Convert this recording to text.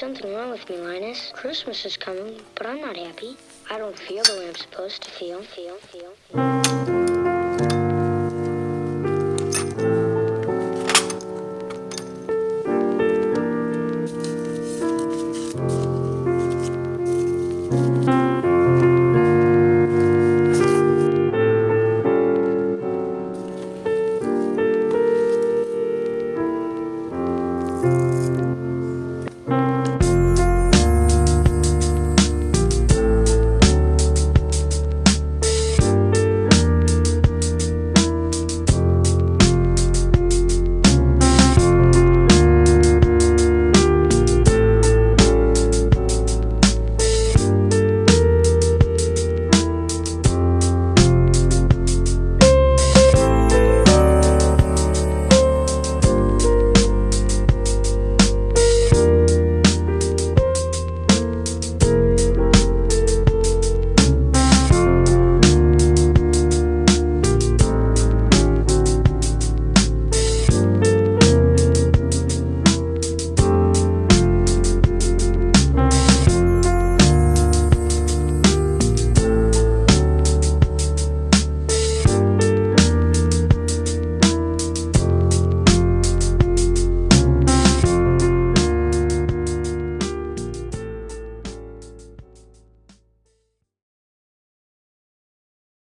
something wrong with me, Linus. Christmas is coming, but I'm not happy. I don't feel the way I'm supposed to feel, feel, feel, feel.